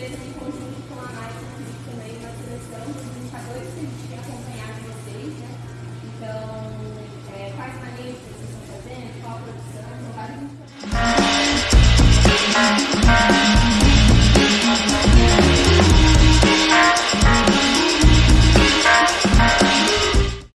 fez em conjunto com a análise